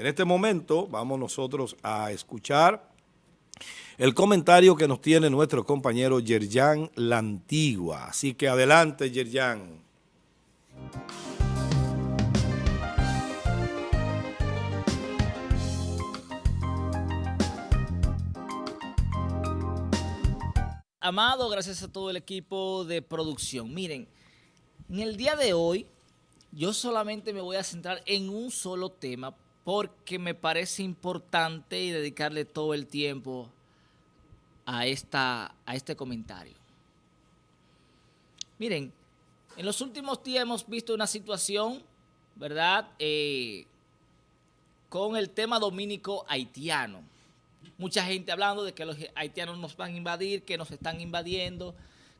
En este momento vamos nosotros a escuchar el comentario que nos tiene nuestro compañero Yerjan Lantigua. Así que adelante, Yerjan. Amado, gracias a todo el equipo de producción. Miren, en el día de hoy yo solamente me voy a centrar en un solo tema porque me parece importante y dedicarle todo el tiempo a, esta, a este comentario. Miren, en los últimos días hemos visto una situación, ¿verdad?, eh, con el tema dominico haitiano mucha gente hablando de que los haitianos nos van a invadir, que nos están invadiendo,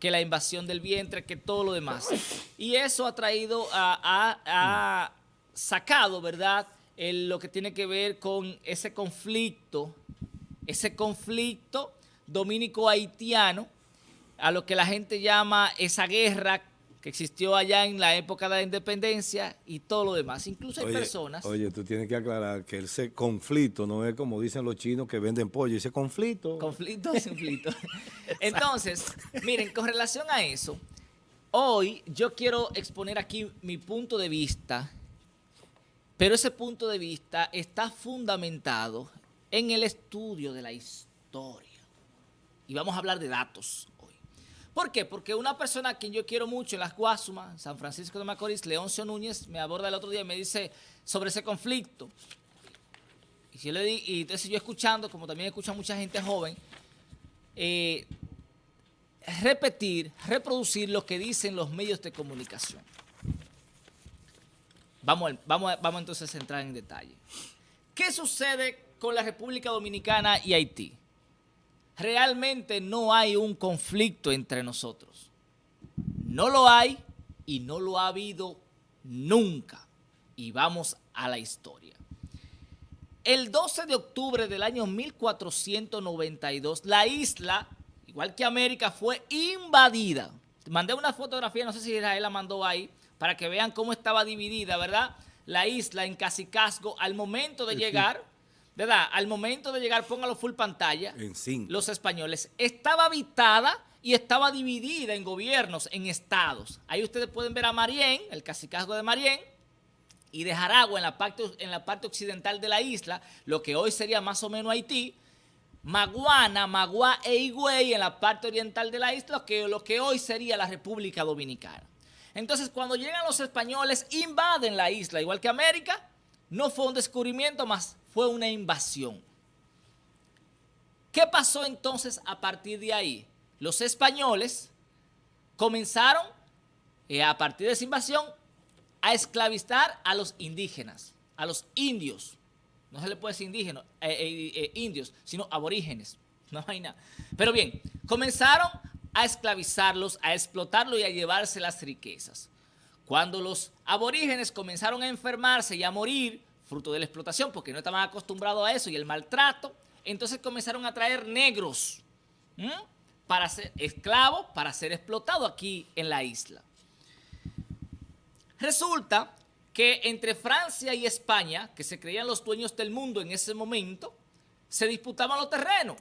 que la invasión del vientre, que todo lo demás. Y eso ha traído, ha sacado, ¿verdad?, lo que tiene que ver con ese conflicto, ese conflicto dominico-haitiano, a lo que la gente llama esa guerra que existió allá en la época de la independencia y todo lo demás. Incluso hay personas... Oye, tú tienes que aclarar que ese conflicto no es como dicen los chinos que venden pollo, ese conflicto... Conflicto, conflicto. Entonces, miren, con relación a eso, hoy yo quiero exponer aquí mi punto de vista, pero ese punto de vista está fundamentado en el estudio de la historia. Y vamos a hablar de datos ¿Por qué? Porque una persona a quien yo quiero mucho en las Guasumas, San Francisco de Macorís, Leoncio Núñez, me aborda el otro día y me dice sobre ese conflicto. Y, yo le di, y entonces yo escuchando, como también escucha mucha gente joven, eh, repetir, reproducir lo que dicen los medios de comunicación. Vamos, vamos, vamos entonces a entrar en detalle. ¿Qué sucede con la República Dominicana y Haití? realmente no hay un conflicto entre nosotros. No lo hay y no lo ha habido nunca. Y vamos a la historia. El 12 de octubre del año 1492, la isla, igual que América, fue invadida. Mandé una fotografía, no sé si Israel la mandó ahí, para que vean cómo estaba dividida, ¿verdad? La isla en Casicasgo al momento de llegar ¿verdad? Al momento de llegar, póngalo full pantalla. En cinco. Los españoles. Estaba habitada y estaba dividida en gobiernos, en estados. Ahí ustedes pueden ver a Marién, el cacicazgo de Marién, y de Jaragua en la, parte, en la parte occidental de la isla, lo que hoy sería más o menos Haití, Maguana, Magua e Higüey en la parte oriental de la isla, que, lo que hoy sería la República Dominicana. Entonces, cuando llegan los españoles, invaden la isla, igual que América, no fue un descubrimiento más, fue una invasión. ¿Qué pasó entonces a partir de ahí? Los españoles comenzaron, eh, a partir de esa invasión, a esclavizar a los indígenas, a los indios. No se le puede decir indígenas, eh, eh, indios, sino aborígenes. No hay nada. Pero bien, comenzaron a esclavizarlos, a explotarlos y a llevarse las riquezas. Cuando los aborígenes comenzaron a enfermarse y a morir, fruto de la explotación, porque no estaban acostumbrados a eso y el maltrato, entonces comenzaron a traer negros para ser esclavos, para ser explotados aquí en la isla. Resulta que entre Francia y España, que se creían los dueños del mundo en ese momento, se disputaban los terrenos.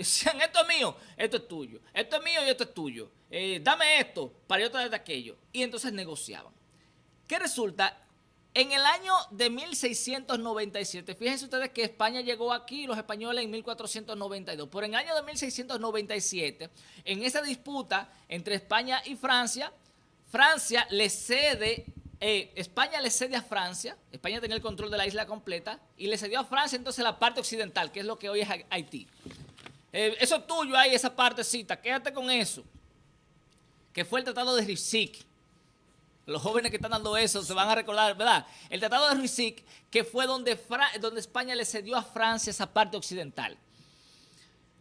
Decían, esto es mío, esto es tuyo, esto es mío y esto es tuyo. Eh, dame esto para yo traer de aquello. Y entonces negociaban. ¿Qué resulta? En el año de 1697, fíjense ustedes que España llegó aquí, los españoles en 1492, pero en el año de 1697, en esa disputa entre España y Francia, Francia le cede, eh, España le cede a Francia, España tenía el control de la isla completa, y le cedió a Francia entonces la parte occidental, que es lo que hoy es Haití. Eh, eso es tuyo ahí, esa partecita, quédate con eso, que fue el Tratado de Risic los jóvenes que están dando eso se van a recordar, ¿verdad? El Tratado de Ruisic, que fue donde, donde España le cedió a Francia esa parte occidental.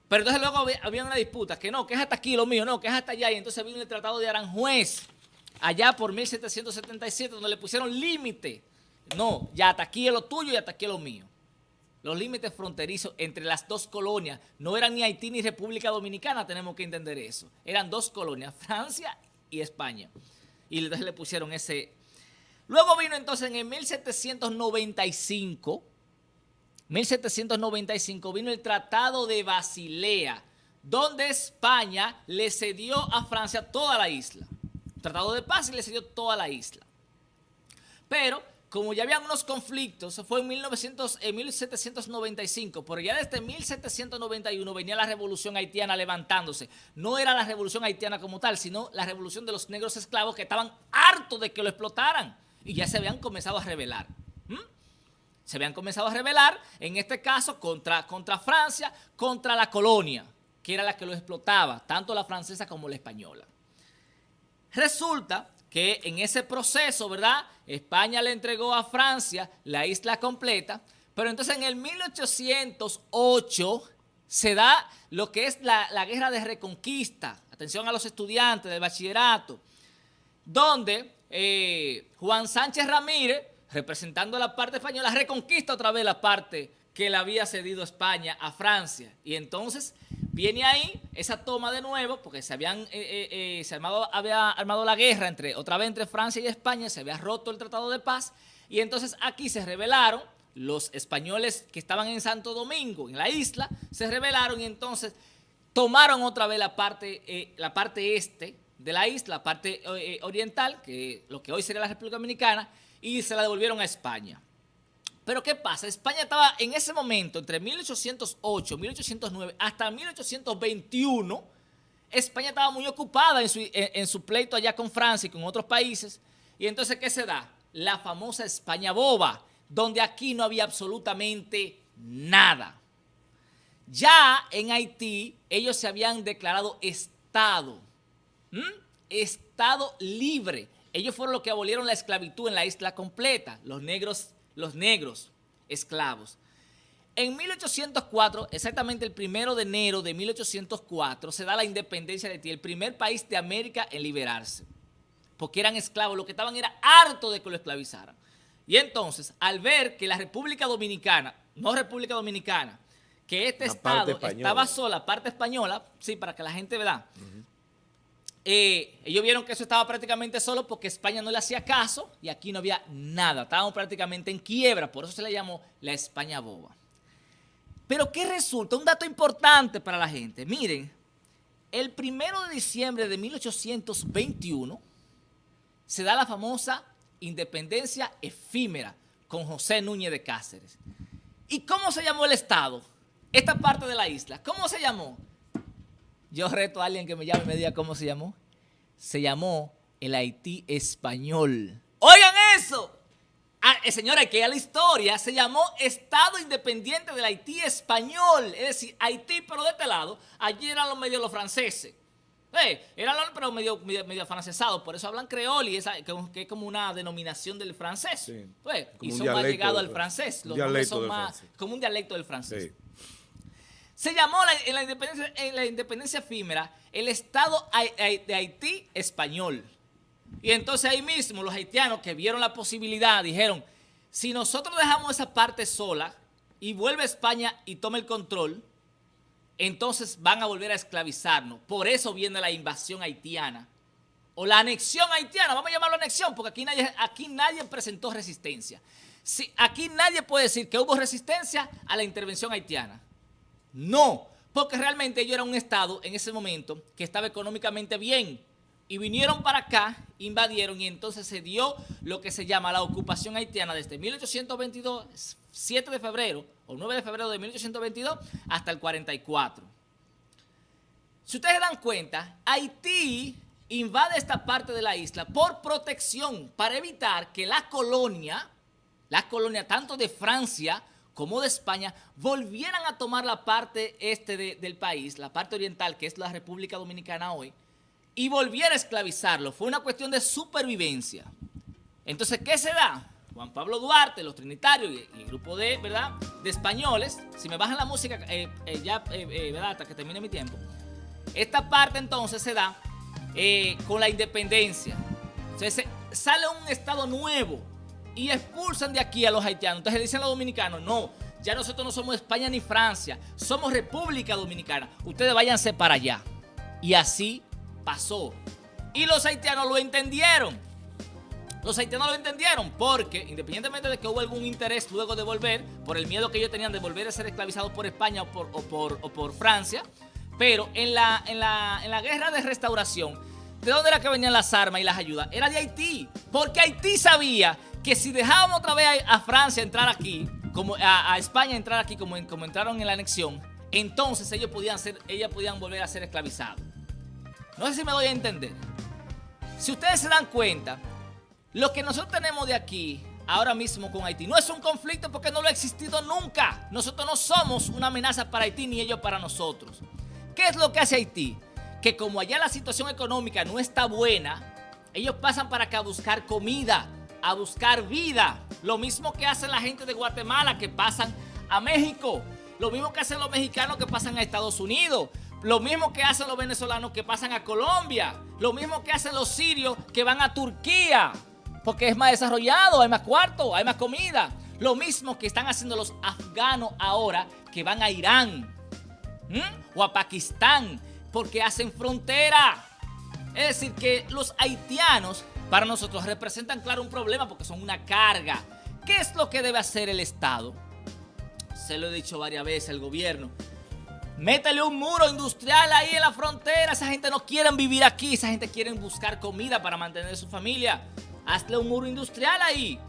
Pero entonces luego había, una disputa, que no, que es hasta aquí lo mío, no, que es hasta allá. Y entonces vino el Tratado de Aranjuez, allá por 1777, donde le pusieron límite. No, ya hasta aquí es lo tuyo y hasta aquí es lo mío. Los límites fronterizos entre las dos colonias no eran ni Haití ni República Dominicana, tenemos que entender eso. Eran dos colonias, Francia y España y entonces le pusieron ese... Luego vino entonces en el 1795, 1795 vino el Tratado de Basilea, donde España le cedió a Francia toda la isla. Tratado de paz y le cedió toda la isla. Pero, como ya había unos conflictos, fue en, 1900, en 1795, pero ya desde 1791 venía la revolución haitiana levantándose. No era la revolución haitiana como tal, sino la revolución de los negros esclavos que estaban hartos de que lo explotaran y ya se habían comenzado a rebelar. Se habían comenzado a rebelar, en este caso, contra, contra Francia, contra la colonia, que era la que lo explotaba, tanto la francesa como la española. Resulta que en ese proceso, ¿verdad? España le entregó a Francia la isla completa, pero entonces en el 1808 se da lo que es la, guerra de reconquista, atención a los estudiantes del bachillerato, donde eh, Juan Sánchez Ramírez, representando la parte española, reconquista otra vez la parte que le había cedido España a Francia. Y entonces Viene ahí esa toma de nuevo, porque se habían eh, eh, eh, se había armado la guerra entre otra vez entre Francia y España, se había roto el Tratado de Paz, y entonces aquí se rebelaron los españoles que estaban en Santo Domingo, en la isla, se rebelaron y entonces tomaron otra vez la parte, la parte este de la isla, la parte oriental, que lo que hoy sería la República Dominicana, y se la devolvieron a España. Pero ¿qué pasa? España estaba en ese momento, entre 1808, 1809 hasta 1821, España estaba muy ocupada en su, en su pleito allá con Francia y con otros países. Y entonces, ¿qué se da? La famosa España boba, donde aquí no había absolutamente nada. Ya en Haití, ellos se habían declarado Estado. Estado libre. Ellos fueron los que abolieron la esclavitud en la isla completa. Los negros los negros esclavos. En 1804, exactamente el primero de enero de 1804, se da la independencia de Haití, el primer país de América en liberarse, porque eran esclavos, lo que estaban era harto de que lo esclavizaran. Y entonces, al ver que la República Dominicana, no República Dominicana, que este estado estaba sola, parte española, sí, para que la gente vea, eh, ellos vieron que eso estaba prácticamente solo porque España no le hacía caso y aquí no había nada. Estábamos prácticamente en quiebra, por eso se le llamó la España boba. Pero ¿qué resulta? Un dato importante para la gente. Miren, el primero de diciembre de 1821 se da la famosa independencia efímera con José Núñez de Cáceres. ¿Y cómo se llamó el Estado? Esta parte de la isla, ¿cómo se llamó? Yo reto a alguien que me llame y me diga cómo se llamó. Se llamó el Haití español. ¡Oigan eso! Ah, eh, señora, que a la historia se llamó Estado Independiente del Haití Español. Es decir, Haití, pero de este lado, allí eran los medios los franceses. Eh, eran los, pero medio, medio, francesados, por eso hablan creol y esa, que, es como una denominación del francés. Sí. Pues, y son más llegados al francés. Los son más, como un dialecto del francés. Sí. Se llamó en, la independencia, en la independencia efímera el Estado de Haití español. Y entonces ahí mismo los haitianos que vieron la posibilidad dijeron, si nosotros dejamos esa parte sola y vuelve España y toma el control, entonces van a volver a esclavizarnos. Por eso viene la invasión haitiana. O la anexión haitiana, vamos a llamarlo anexión, porque aquí nadie, aquí nadie presentó resistencia. Si, aquí nadie puede decir que hubo resistencia a la intervención haitiana. No, porque realmente ellos eran un Estado en ese momento que estaba económicamente bien y vinieron para acá, invadieron y entonces se dio lo que se llama la ocupación haitiana desde 1822, 7 de febrero o 9 de febrero de 1822 hasta el 44. Si ustedes se dan cuenta, Haití invade esta parte de la isla por protección para evitar que la colonia, la colonia tanto de Francia como de España, volvieran a tomar la parte este del país, la parte oriental, que es la República Dominicana hoy, y volviera a esclavizarlo. Fue una cuestión de supervivencia. Entonces, ¿qué se da? Juan Pablo Duarte, los trinitarios y, el grupo de, ¿verdad? de españoles, si me bajan la música, eh, eh, ya, eh, ¿verdad? hasta que termine mi tiempo, esta parte entonces se da con la independencia. Sale un estado nuevo, y expulsan de aquí a los haitianos. Entonces dicen los dominicanos, no, ya nosotros no somos España ni Francia, somos República Dominicana. Ustedes váyanse para allá. Y así pasó. Y los haitianos lo entendieron. Los haitianos lo entendieron porque, independientemente de que hubo algún interés luego de volver, por el miedo que ellos tenían de volver a ser esclavizados por España o por Francia, pero en la, en, la, en la guerra de restauración, ¿de dónde era que venían las armas y las ayudas? Era de Haití, porque Haití sabía que si dejábamos otra vez a, Francia entrar aquí, como a, España entrar aquí como, como entraron en la anexión, entonces ellos podían, ser, podían volver a ser esclavizados. No sé si me doy a entender. Si ustedes se dan cuenta, lo que nosotros tenemos de aquí, ahora mismo con Haití, no es un conflicto porque no lo ha existido nunca. Nosotros no somos una amenaza para Haití ni ellos para nosotros. ¿Qué es lo que hace Haití? Que como allá la situación económica no está buena, ellos pasan para acá a buscar comida, a buscar vida. Lo mismo que hacen la gente de Guatemala que pasan a México. Lo mismo que hacen los mexicanos que pasan a Estados Unidos. Lo mismo que hacen los venezolanos que pasan a Colombia. Lo mismo que hacen los sirios que van a Turquía porque es más desarrollado, hay más cuarto, hay más comida. Lo mismo que están haciendo los afganos ahora que van a Irán o a Pakistán porque hacen frontera. Es decir, que los haitianos para nosotros representan, claro, un problema porque son una carga. ¿Qué es lo que debe hacer el Estado? Se lo he dicho varias veces al gobierno. Métele un muro industrial ahí en la frontera. Esa gente no quiere vivir aquí. Esa gente quiere buscar comida para mantener su familia. Hazle un muro industrial ahí.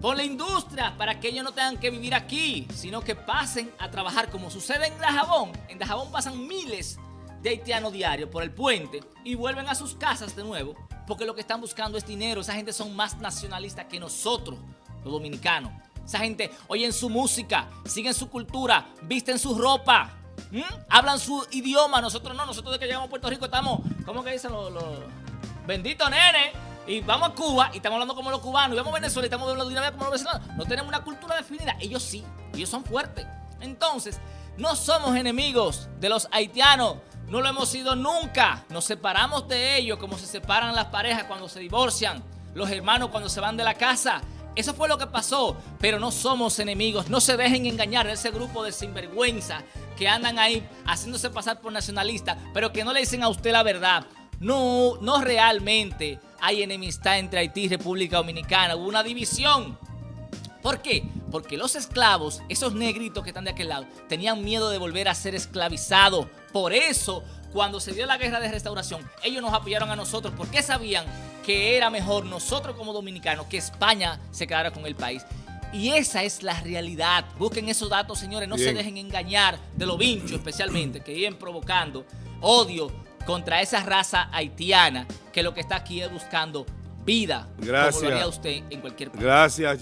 Ponle industria para que ellos no tengan que vivir aquí, sino que pasen a trabajar como sucede en Dajabón. En Dajabón pasan miles de haitianos diarios por el puente y vuelven a sus casas de nuevo porque lo que están buscando es dinero. Esa gente son más nacionalistas que nosotros, los dominicanos. Esa gente oyen su música, siguen su cultura, visten su ropa, hablan su idioma. Nosotros no, nosotros de que llegamos a Puerto Rico estamos, ¿cómo que dicen los... los... Bendito nene, y vamos a Cuba y estamos hablando como los cubanos, y vamos a Venezuela y estamos hablando de una como los venezolanos. No tenemos una cultura definida. Ellos sí, ellos son fuertes. Entonces, no somos enemigos de los haitianos. No lo hemos sido nunca. Nos separamos de ellos como se separan las parejas cuando se divorcian, los hermanos cuando se van de la casa. Eso fue lo que pasó, pero no somos enemigos. No se dejen engañar de ese grupo de sinvergüenza que andan ahí haciéndose pasar por nacionalistas, pero que no le dicen a usted la verdad. No, no realmente hay enemistad entre Haití y República Dominicana. Hubo una división. ¿Por qué? Porque los esclavos, esos negritos que están de aquel lado, tenían miedo de volver a ser esclavizados. Por eso, cuando se dio la guerra de restauración, ellos nos apoyaron a nosotros porque sabían que era mejor nosotros como dominicanos que España se quedara con el país. Y esa es la realidad. Busquen esos datos, señores. No se dejen engañar de los vinchos especialmente, que vienen provocando odio contra esa raza haitiana que lo que está aquí es buscando vida. Gracias. Como lo haría usted en cualquier país. Gracias,